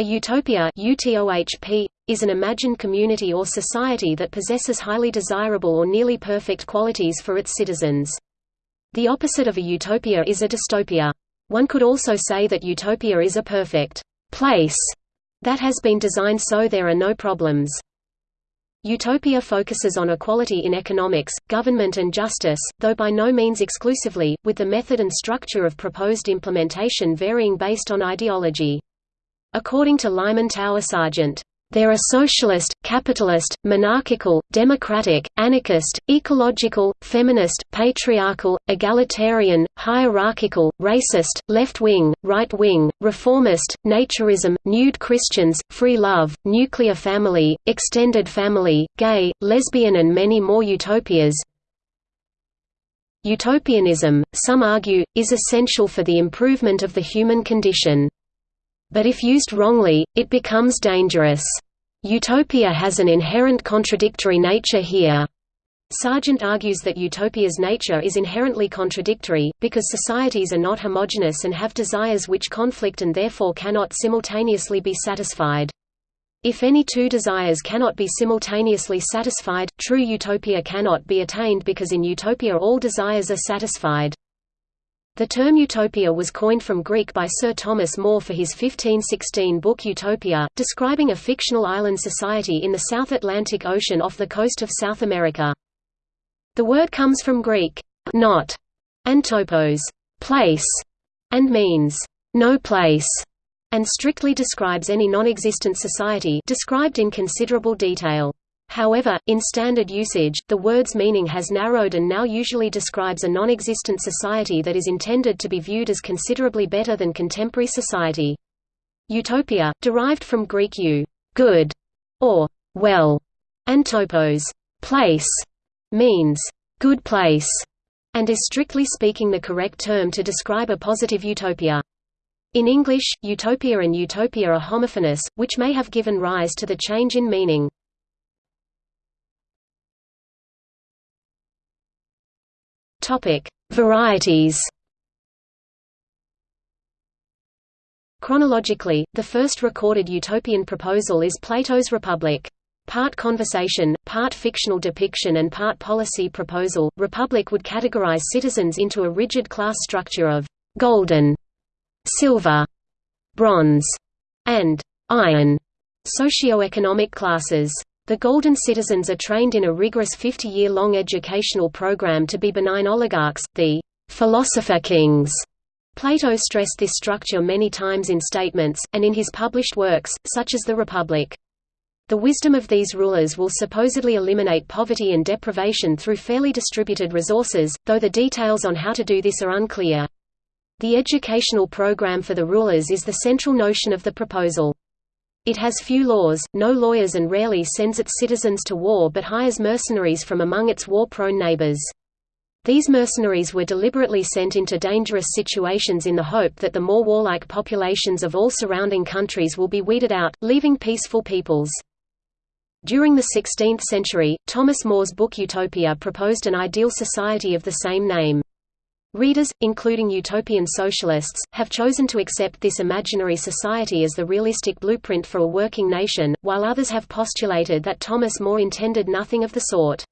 A utopia is an imagined community or society that possesses highly desirable or nearly perfect qualities for its citizens. The opposite of a utopia is a dystopia. One could also say that utopia is a perfect place that has been designed so there are no problems. Utopia focuses on equality in economics, government and justice, though by no means exclusively, with the method and structure of proposed implementation varying based on ideology. According to Lyman Tower Sargent, there are socialist, capitalist, monarchical, democratic, anarchist, ecological, feminist, patriarchal, egalitarian, hierarchical, racist, left-wing, right-wing, reformist, naturism, nude Christians, free love, nuclear family, extended family, gay, lesbian and many more utopias. Utopianism, some argue, is essential for the improvement of the human condition. But if used wrongly, it becomes dangerous. Utopia has an inherent contradictory nature here. Sargent argues that utopia's nature is inherently contradictory, because societies are not homogeneous and have desires which conflict and therefore cannot simultaneously be satisfied. If any two desires cannot be simultaneously satisfied, true utopia cannot be attained because in utopia all desires are satisfied. The term utopia was coined from Greek by Sir Thomas More for his 1516 book Utopia, describing a fictional island society in the South Atlantic Ocean off the coast of South America. The word comes from Greek, not, and topos, place, and means, no place, and strictly describes any non-existent society described in considerable detail. However, in standard usage, the word's meaning has narrowed and now usually describes a non-existent society that is intended to be viewed as considerably better than contemporary society. Eutopia, derived from Greek u good, or well, and topos place, means good place, and is strictly speaking the correct term to describe a positive utopia. In English, eutopia and utopia are homophonous, which may have given rise to the change in meaning. Topic: Varieties. Chronologically, the first recorded utopian proposal is Plato's Republic. Part conversation, part fictional depiction and part policy proposal, Republic would categorize citizens into a rigid class structure of golden, silver, bronze, and iron socio-economic classes. The Golden citizens are trained in a rigorous 50-year-long educational program to be benign oligarchs, the philosopher kings. Plato stressed this structure many times in statements, and in his published works, such as The Republic. The wisdom of these rulers will supposedly eliminate poverty and deprivation through fairly distributed resources, though the details on how to do this are unclear. The educational program for the rulers is the central notion of the proposal. It has few laws, no lawyers and rarely sends its citizens to war but hires mercenaries from among its war-prone neighbors. These mercenaries were deliberately sent into dangerous situations in the hope that the more warlike populations of all surrounding countries will be weeded out, leaving peaceful peoples. During the 16th century, Thomas More's book Utopia proposed an ideal society of the same name. Readers, including utopian socialists, have chosen to accept this imaginary society as the realistic blueprint for a working nation, while others have postulated that Thomas More intended nothing of the sort.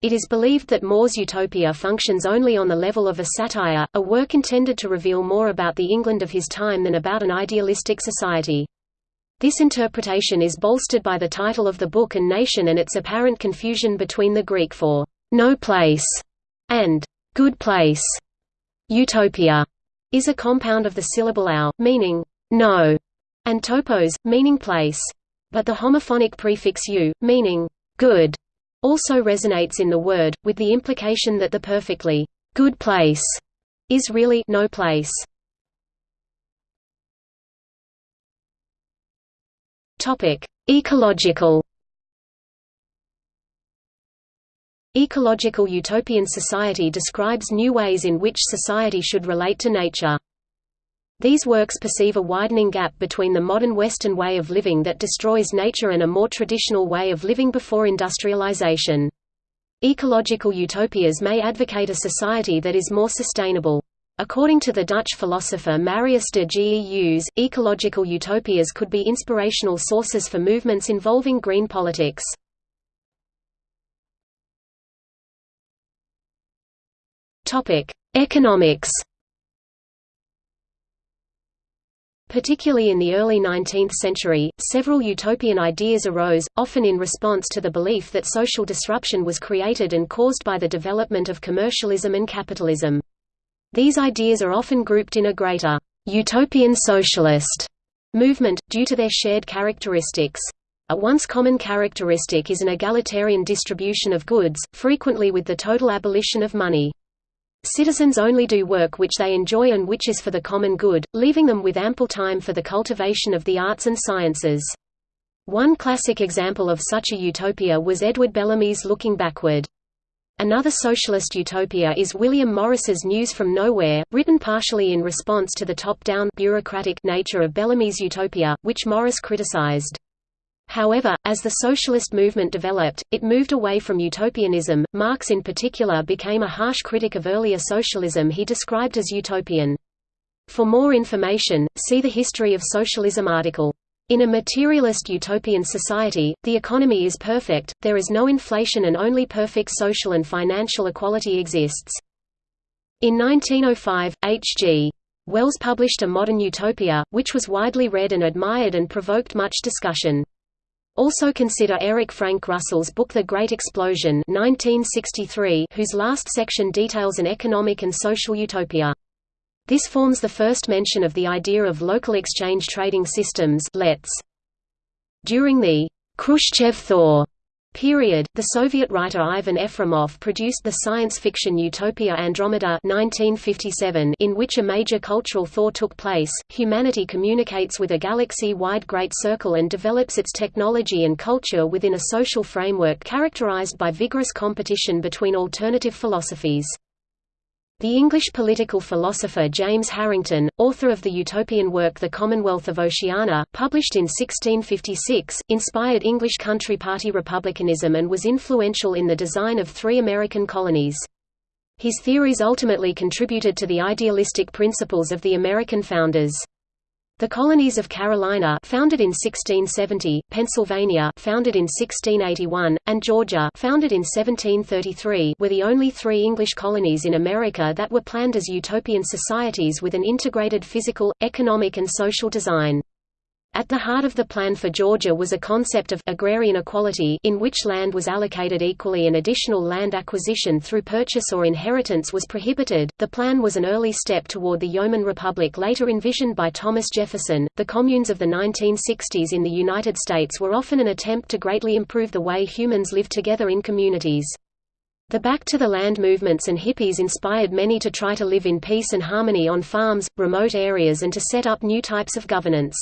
It is believed that More's Utopia functions only on the level of a satire, a work intended to reveal more about the England of his time than about an idealistic society. This interpretation is bolstered by the title of the book and nation and its apparent confusion between the Greek for no place and good place. Utopia is a compound of the syllable au, meaning no, and topos, meaning place. But the homophonic prefix u, meaning good, also resonates in the word, with the implication that the perfectly good place is really no place. Topic: Ecological Ecological utopian society describes new ways in which society should relate to nature. These works perceive a widening gap between the modern Western way of living that destroys nature and a more traditional way of living before industrialization. Ecological utopias may advocate a society that is more sustainable. According to the Dutch philosopher Marius de Geus, ecological utopias could be inspirational sources for movements involving green politics. Economics Particularly in the early 19th century, several utopian ideas arose, often in response to the belief that social disruption was created and caused by the development of commercialism and capitalism. These ideas are often grouped in a greater utopian socialist movement, due to their shared characteristics. A once common characteristic is an egalitarian distribution of goods, frequently with the total abolition of money. Citizens only do work which they enjoy and which is for the common good, leaving them with ample time for the cultivation of the arts and sciences. One classic example of such a utopia was Edward Bellamy's Looking Backward. Another socialist utopia is William Morris's News from Nowhere, written partially in response to the top-down bureaucratic nature of Bellamy's utopia, which Morris criticized. However, as the socialist movement developed, it moved away from utopianism. Marx in particular became a harsh critic of earlier socialism he described as utopian. For more information, see the History of Socialism article. In a materialist utopian society, the economy is perfect, there is no inflation and only perfect social and financial equality exists. In 1905, H.G. Wells published A Modern Utopia, which was widely read and admired and provoked much discussion. Also consider Eric Frank Russell's book The Great Explosion 1963, whose last section details an economic and social utopia. This forms the first mention of the idea of local exchange trading systems LETS. During the Khrushchev thaw period, the Soviet writer Ivan Efremov produced the science fiction utopia Andromeda 1957 in which a major cultural thaw took place. Humanity communicates with a galaxy-wide Great Circle and develops its technology and culture within a social framework characterized by vigorous competition between alternative philosophies. The English political philosopher James Harrington, author of the utopian work The Commonwealth of Oceana, published in 1656, inspired English Country Party republicanism and was influential in the design of three American colonies. His theories ultimately contributed to the idealistic principles of the American founders. The colonies of Carolina founded in 1670, Pennsylvania founded in 1681, and Georgia founded in 1733 were the only three English colonies in America that were planned as utopian societies with an integrated physical, economic and social design. At the heart of the plan for Georgia was a concept of agrarian equality in which land was allocated equally and additional land acquisition through purchase or inheritance was prohibited. The plan was an early step toward the Yeoman Republic later envisioned by Thomas Jefferson. The communes of the 1960s in the United States were often an attempt to greatly improve the way humans live together in communities. The Back to the Land movements and hippies inspired many to try to live in peace and harmony on farms, remote areas and to set up new types of governance.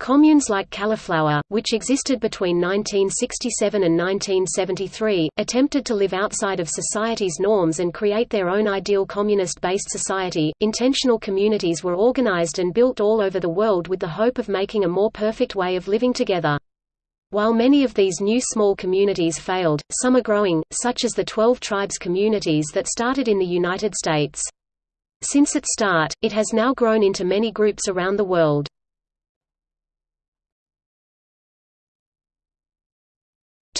Communes like Kaliflower, which existed between 1967 and 1973, attempted to live outside of society's norms and create their own ideal communist-based society. Intentional communities were organized and built all over the world with the hope of making a more perfect way of living together. While many of these new small communities failed, some are growing, such as the Twelve Tribes communities that started in the United States. Since its start, it has now grown into many groups around the world.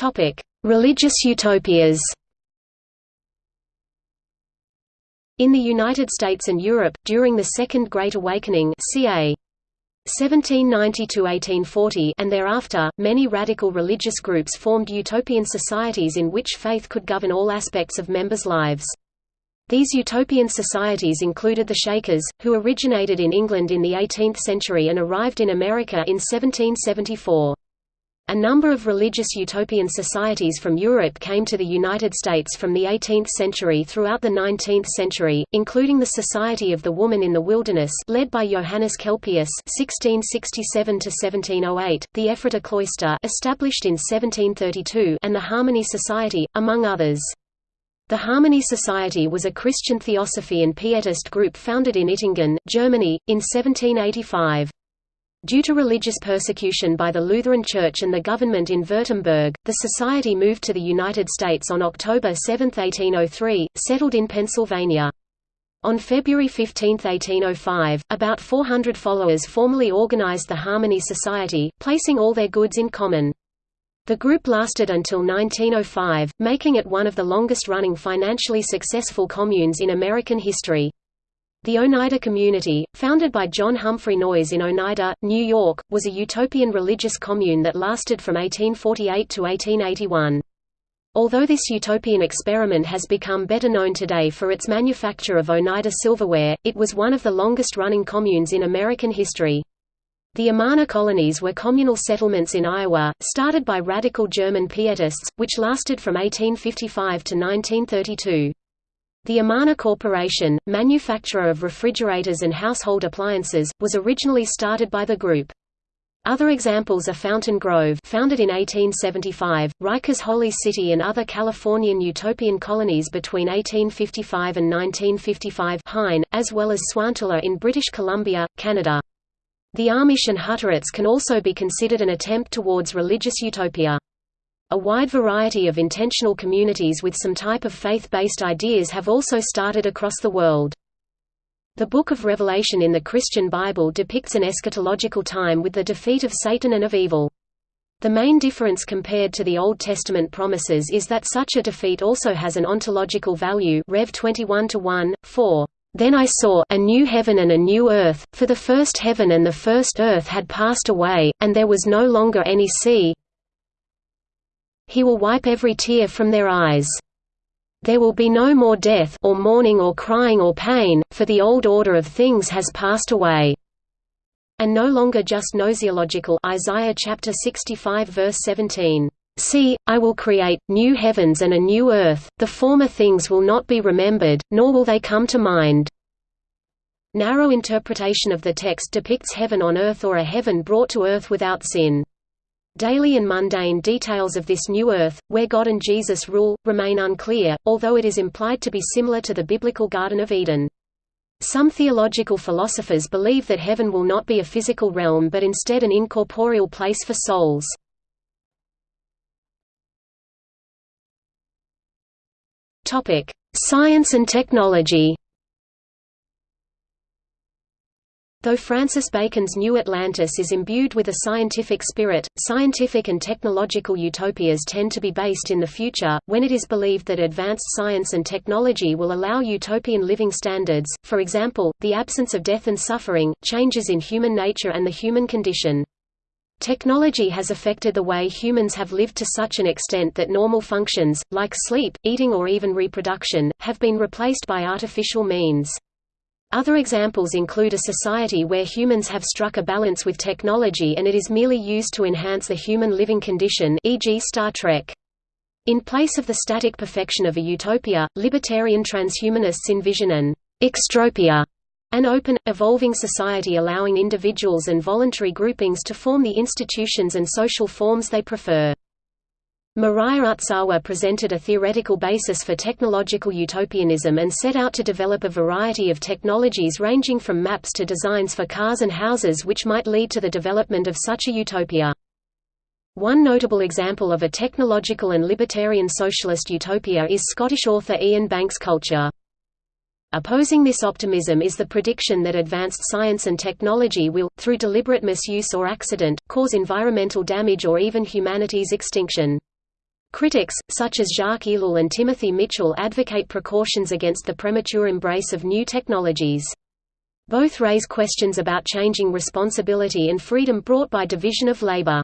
Topic: Religious utopias. In the United States and Europe, during the Second Great Awakening ca. 1790–1840 and thereafter, many radical religious groups formed utopian societies in which faith could govern all aspects of members' lives. These utopian societies included the Shakers, who originated in England in the 18th century and arrived in America in 1774. A number of religious utopian societies from Europe came to the United States from the 18th century throughout the 19th century, including the Society of the Woman in the Wilderness led by Johannes Kelpius (1667–1708), the Ephrata Cloister established in 1732, and the Harmony Society, among others. The Harmony Society was a Christian theosophy and pietist group founded in Iptingen, Germany, in 1785. Due to religious persecution by the Lutheran Church and the government in Württemberg, the society moved to the United States on October 7, 1803, settled in Pennsylvania. On February 15, 1805, about 400 followers formally organized the Harmony Society, placing all their goods in common. The group lasted until 1905, making it one of the longest-running financially successful communes in American history. The Oneida Community, founded by John Humphrey Noyes in Oneida, New York, was a utopian religious commune that lasted from 1848 to 1881. Although this utopian experiment has become better known today for its manufacture of Oneida silverware, it was one of the longest-running communes in American history. The Amana colonies were communal settlements in Iowa, started by radical German pietists, which lasted from 1855 to 1932. The Amana Corporation, manufacturer of refrigerators and household appliances, was originally started by the group. Other examples are Fountain Grove founded in 1875, Rikers Holy City and other Californian utopian colonies between 1855 and 1955 Hine, as well as Sointula in British Columbia, Canada. The Amish and Hutterites can also be considered an attempt towards religious utopia. A wide variety of intentional communities with some type of faith-based ideas have also started across the world. The Book of Revelation in the Christian Bible depicts an eschatological time with the defeat of Satan and of evil. The main difference compared to the Old Testament promises is that such a defeat also has an ontological value Rev 21 1, 4. Then I saw a new heaven and a new earth, for the first heaven and the first earth had passed away, and there was no longer any sea. He will wipe every tear from their eyes. There will be no more death or mourning or crying or pain, for the old order of things has passed away." And no longer just gnoseological Isaiah chapter 65 verse 17. See, I will create, new heavens and a new earth, the former things will not be remembered, nor will they come to mind." Narrow interpretation of the text depicts heaven on earth or a heaven brought to earth without sin. Daily and mundane details of this new earth, where God and Jesus rule, remain unclear, although it is implied to be similar to the biblical Garden of Eden. Some theological philosophers believe that heaven will not be a physical realm but instead an incorporeal place for souls. Science and technology Though Francis Bacon's New Atlantis is imbued with a scientific spirit, scientific and technological utopias tend to be based in the future, when it is believed that advanced science and technology will allow utopian living standards, for example, the absence of death and suffering, changes in human nature and the human condition. Technology has affected the way humans have lived to such an extent that normal functions, like sleep, eating or even reproduction, have been replaced by artificial means. Other examples include a society where humans have struck a balance with technology and it is merely used to enhance the human living condition e.g. Star Trek. In place of the static perfection of a utopia, libertarian transhumanists envision an extropia, an open, evolving society allowing individuals and voluntary groupings to form the institutions and social forms they prefer. Mirai Utsawa presented a theoretical basis for technological utopianism and set out to develop a variety of technologies ranging from maps to designs for cars and houses which might lead to the development of such a utopia. One notable example of a technological and libertarian socialist utopia is Scottish author Iain Banks' culture. Opposing this optimism is the prediction that advanced science and technology will, through deliberate misuse or accident, cause environmental damage or even humanity's extinction. Critics, such as Jacques Ellul and Timothy Mitchell advocate precautions against the premature embrace of new technologies. Both raise questions about changing responsibility and freedom brought by division of labor.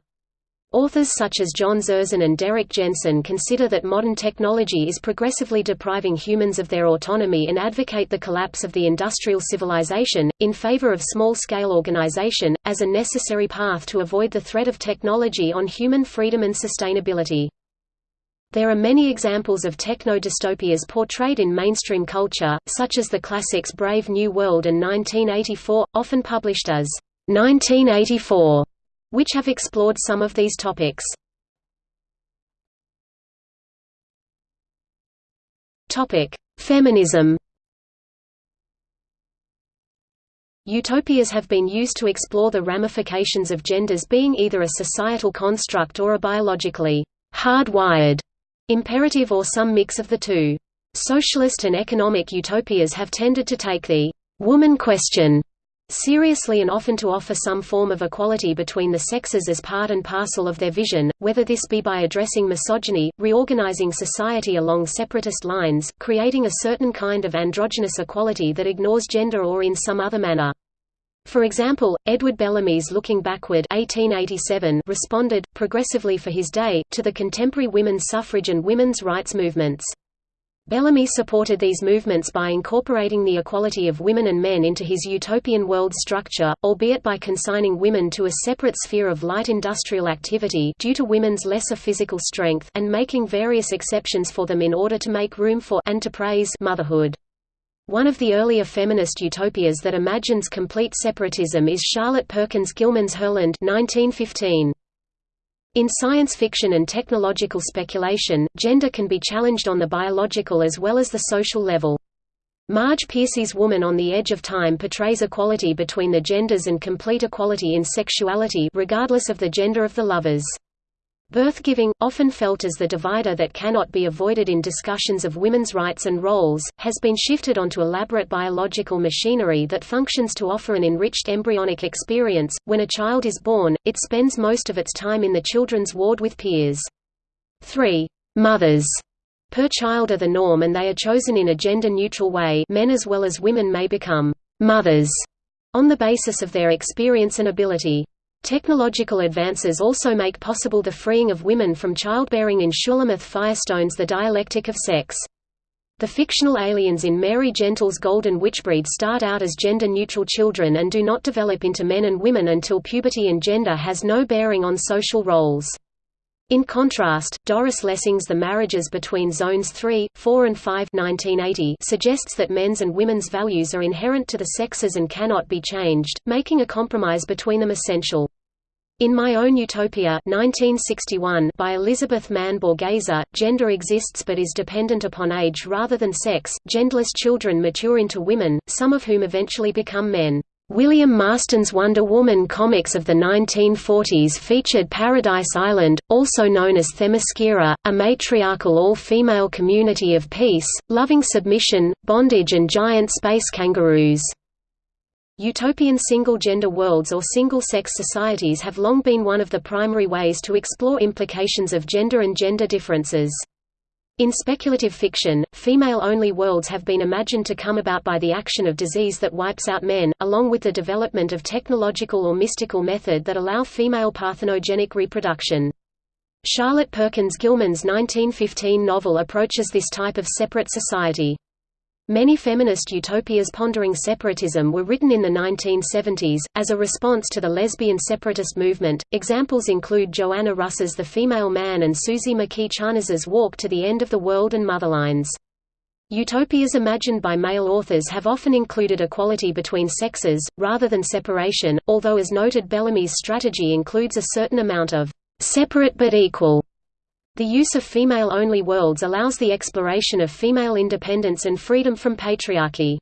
Authors such as John Zerzan and Derrick Jensen consider that modern technology is progressively depriving humans of their autonomy and advocate the collapse of the industrial civilization, in favor of small-scale organization, as a necessary path to avoid the threat of technology on human freedom and sustainability. There are many examples of techno-dystopias portrayed in mainstream culture, such as the classics Brave New World and 1984, often published as 1984, which have explored some of these topics. Topic: Feminism. Utopias have been used to explore the ramifications of genders being either a societal construct or a biologically hardwired Imperative or some mix of the two. Socialist and economic utopias have tended to take the woman question seriously and often to offer some form of equality between the sexes as part and parcel of their vision, whether this be by addressing misogyny, reorganizing society along separatist lines, creating a certain kind of androgynous equality that ignores gender or in some other manner. For example, Edward Bellamy's Looking Backward 1887 responded, progressively for his day, to the contemporary women's suffrage and women's rights movements. Bellamy supported these movements by incorporating the equality of women and men into his utopian world structure, albeit by consigning women to a separate sphere of light industrial activity due to women's lesser physical strength and making various exceptions for them in order to make room for and to praise motherhood. One of the earlier feminist utopias that imagines complete separatism is Charlotte Perkins Gilman's Herland 1915. In science fiction and technological speculation, gender can be challenged on the biological as well as the social level. Marge Piercy's Woman on the Edge of Time portrays equality between the genders and complete equality in sexuality regardless of the gender of the lovers. Birth-giving, often felt as the divider that cannot be avoided in discussions of women's rights and roles, has been shifted onto elaborate biological machinery that functions to offer an enriched embryonic experience. When a child is born, it spends most of its time in the children's ward with peers. Three mothers per child are the norm and they are chosen in a gender-neutral way men as well as women may become mothers on the basis of their experience and ability. Technological advances also make possible the freeing of women from childbearing in Shulamith Firestone's The Dialectic of Sex. The fictional aliens in Mary Gentle's Golden Witchbreed start out as gender-neutral children and do not develop into men and women until puberty and gender has no bearing on social roles. In contrast, Doris Lessing's The Marriages Between Zones 3, 4 and 5 1980 suggests that men's and women's values are inherent to the sexes and cannot be changed, making a compromise between them essential. In My Own Utopia 1961 by Elizabeth Mann Borgese, gender exists but is dependent upon age rather than sex. Genderless children mature into women, some of whom eventually become men. William Marston's Wonder Woman comics of the 1940s featured Paradise Island, also known as Themyscira, a matriarchal all-female community of peace, loving submission, bondage and giant space kangaroos. Utopian single-gender worlds or single-sex societies have long been one of the primary ways to explore implications of gender and gender differences. In speculative fiction, female-only worlds have been imagined to come about by the action of disease that wipes out men, along with the development of technological or mystical method that allow female parthenogenic reproduction. Charlotte Perkins Gilman's 1915 novel approaches this type of separate society. Many feminist utopias pondering separatism were written in the 1970s, as a response to the lesbian separatist movement. Examples include Joanna Russ's The Female Man and Suzy McKee Charnas's Walk to the End of the World and Motherlines. Utopias imagined by male authors have often included equality between sexes, rather than separation, although as noted Bellamy's strategy includes a certain amount of separate but equal the use of female-only worlds allows the exploration of female independence and freedom from patriarchy.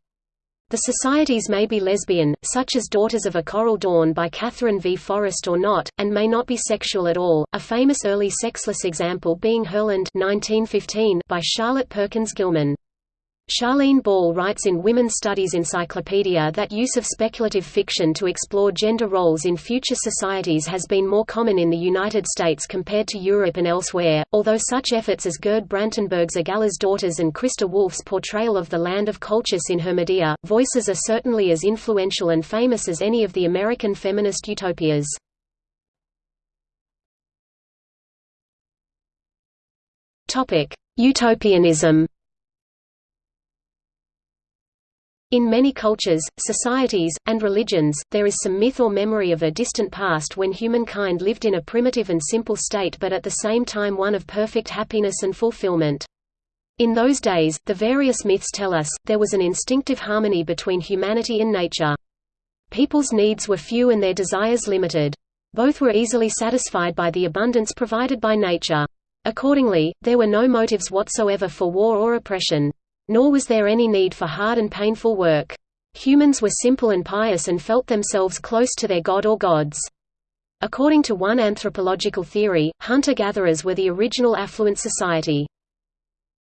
The societies may be lesbian, such as Daughters of a Coral Dawn by Katherine V. Forrest or not, and may not be sexual at all, a famous early sexless example being Herland 1915 by Charlotte Perkins Gilman. Charlene Ball writes in Women's Studies Encyclopedia that use of speculative fiction to explore gender roles in future societies has been more common in the United States compared to Europe and elsewhere, although such efforts as Gerd Brantenberg's Egalia's Daughters and Christa Wolf's portrayal of the land of Colchis in her Medea, voices are certainly as influential and famous as any of the American feminist utopias. Utopianism In many cultures, societies, and religions, there is some myth or memory of a distant past when humankind lived in a primitive and simple state but at the same time one of perfect happiness and fulfillment. In those days, the various myths tell us, there was an instinctive harmony between humanity and nature. People's needs were few and their desires limited. Both were easily satisfied by the abundance provided by nature. Accordingly, there were no motives whatsoever for war or oppression. Nor was there any need for hard and painful work. Humans were simple and pious and felt themselves close to their god or gods. According to one anthropological theory, hunter-gatherers were the original affluent society.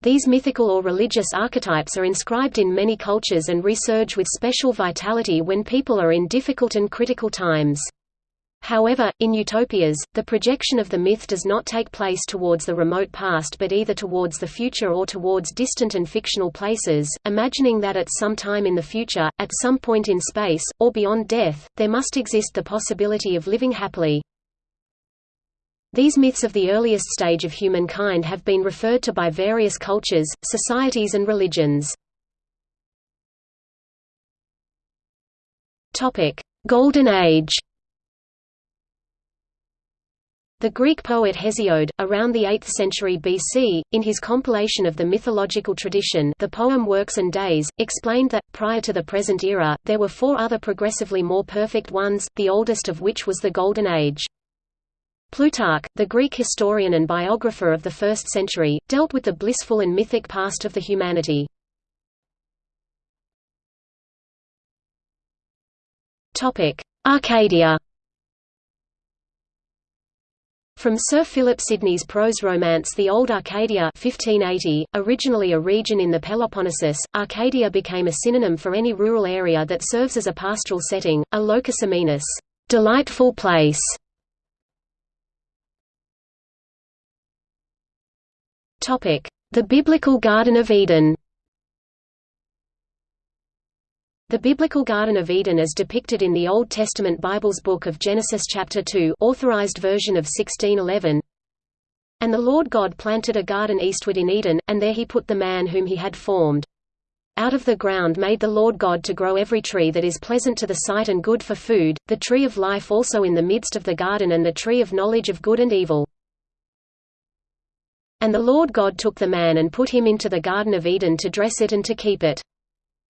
These mythical or religious archetypes are inscribed in many cultures and resurge with special vitality when people are in difficult and critical times. However, in utopias, the projection of the myth does not take place towards the remote past but either towards the future or towards distant and fictional places, imagining that at some time in the future, at some point in space, or beyond death, there must exist the possibility of living happily. These myths of the earliest stage of humankind have been referred to by various cultures, societies and religions. Golden Age the Greek poet Hesiod, around the 8th century BC, in his compilation of the mythological tradition the poem Works and Days, explained that, prior to the present era, there were four other progressively more perfect ones, the oldest of which was the Golden Age. Plutarch, the Greek historian and biographer of the 1st century, dealt with the blissful and mythic past of the humanity. Arcadia from Sir Philip Sidney's prose romance The Old Arcadia 1580, originally a region in the Peloponnesus, Arcadia became a synonym for any rural area that serves as a pastoral setting, a locus amoenus delightful place". The Biblical Garden of Eden The biblical Garden of Eden as depicted in the Old Testament Bible's Book of Genesis chapter 2 authorized version of 1611 And the Lord God planted a garden eastward in Eden, and there he put the man whom he had formed. Out of the ground made the Lord God to grow every tree that is pleasant to the sight and good for food, the tree of life also in the midst of the garden and the tree of knowledge of good and evil. And the Lord God took the man and put him into the Garden of Eden to dress it and to keep it.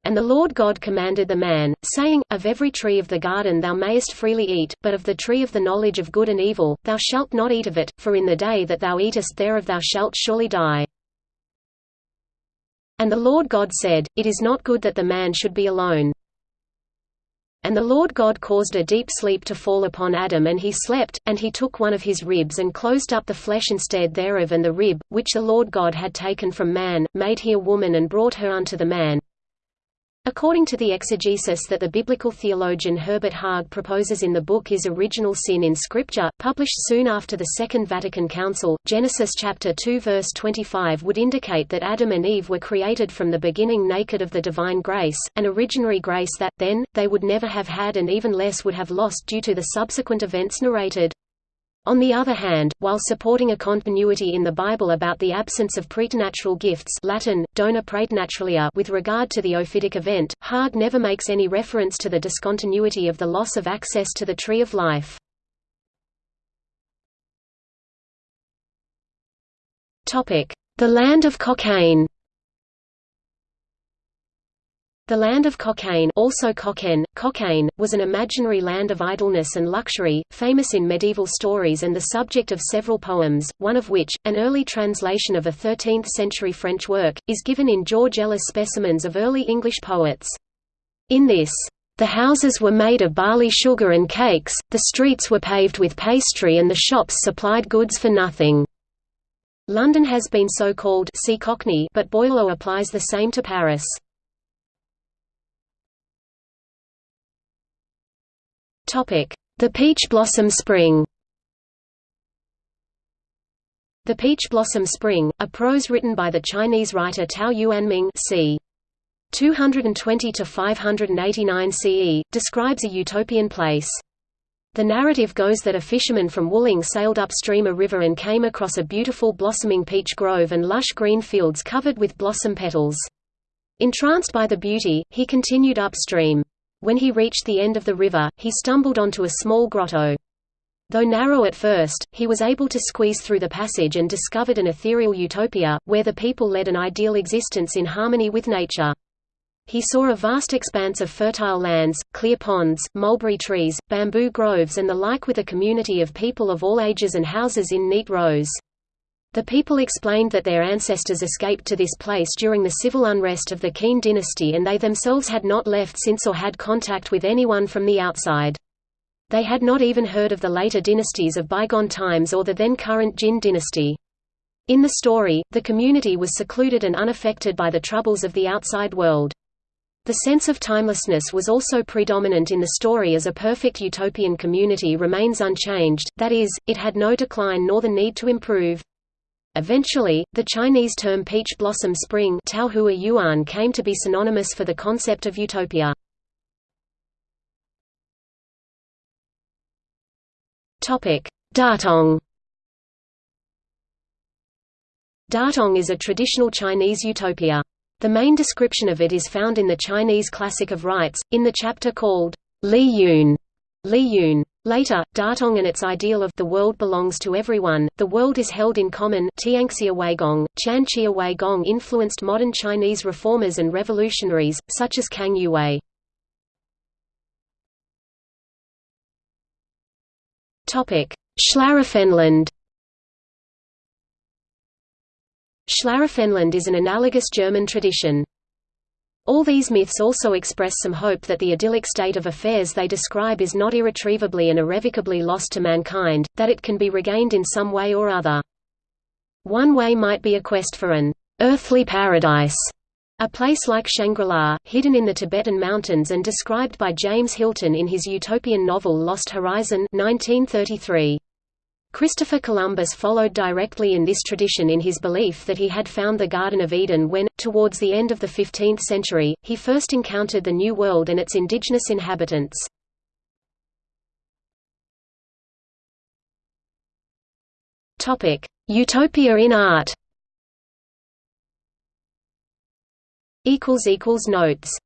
And the Lord God commanded the man, saying, Of every tree of the garden thou mayest freely eat, but of the tree of the knowledge of good and evil, thou shalt not eat of it, for in the day that thou eatest thereof thou shalt surely die. And the Lord God said, It is not good that the man should be alone. And the Lord God caused a deep sleep to fall upon Adam and he slept, and he took one of his ribs and closed up the flesh instead thereof and the rib, which the Lord God had taken from man, made he a woman and brought her unto the man. According to the exegesis that the biblical theologian Herbert Haag proposes in the book Is Original Sin in Scripture, published soon after the Second Vatican Council, Genesis chapter 2 verse 25 would indicate that Adam and Eve were created from the beginning naked of the divine grace, an originary grace that, then, they would never have had and even less would have lost due to the subsequent events narrated. On the other hand, while supporting a continuity in the Bible about the absence of preternatural gifts Latin, dona with regard to the Ophitic event, Haag never makes any reference to the discontinuity of the loss of access to the tree of life. The land of Cockaigne the land of Cockaigne also Cockaigne, Cockaigne, was an imaginary land of idleness and luxury, famous in medieval stories and the subject of several poems, one of which, an early translation of a 13th-century French work, is given in George Ellis' Specimens of Early English Poets. In this, "...the houses were made of barley sugar and cakes, the streets were paved with pastry and the shops supplied goods for nothing." London has been so called see Cockney, but Boileau applies the same to Paris. The Peach Blossom Spring The Peach Blossom Spring, a prose written by the Chinese writer Tao Yuanming c. 220–589 CE, describes a utopian place. The narrative goes that a fisherman from Wuling sailed upstream a river and came across a beautiful blossoming peach grove and lush green fields covered with blossom petals. Entranced by the beauty, he continued upstream. When he reached the end of the river, he stumbled onto a small grotto. Though narrow at first, he was able to squeeze through the passage and discovered an ethereal utopia, where the people led an ideal existence in harmony with nature. He saw a vast expanse of fertile lands, clear ponds, mulberry trees, bamboo groves and the like with a community of people of all ages and houses in neat rows. The people explained that their ancestors escaped to this place during the civil unrest of the Qin dynasty and they themselves had not left since or had contact with anyone from the outside. They had not even heard of the later dynasties of bygone times or the then current Jin dynasty. In the story, the community was secluded and unaffected by the troubles of the outside world. The sense of timelessness was also predominant in the story as a perfect utopian community remains unchanged, that is, it had no decline nor the need to improve. Eventually, the Chinese term peach blossom spring yuan came to be synonymous for the concept of utopia. Datong Datong is a traditional Chinese utopia. The main description of it is found in the Chinese Classic of Rites, in the chapter called Li Yun. Li Yun. Later, Datong and its ideal of the world belongs to everyone, the world is held in common Tianxia Weigong, Chanqia Weigong influenced modern Chinese reformers and revolutionaries, such as Kang Youwei. Schlaraffenland Schlaraffenland is an analogous German tradition. All these myths also express some hope that the idyllic state of affairs they describe is not irretrievably and irrevocably lost to mankind, that it can be regained in some way or other. One way might be a quest for an earthly paradise, a place like Shangri-La, hidden in the Tibetan mountains and described by James Hilton in his utopian novel Lost Horizon 1933. Christopher Columbus followed directly in this tradition in his belief that he had found the Garden of Eden when, towards the end of the 15th century, he first encountered the New World and its indigenous inhabitants. Utopia in art Notes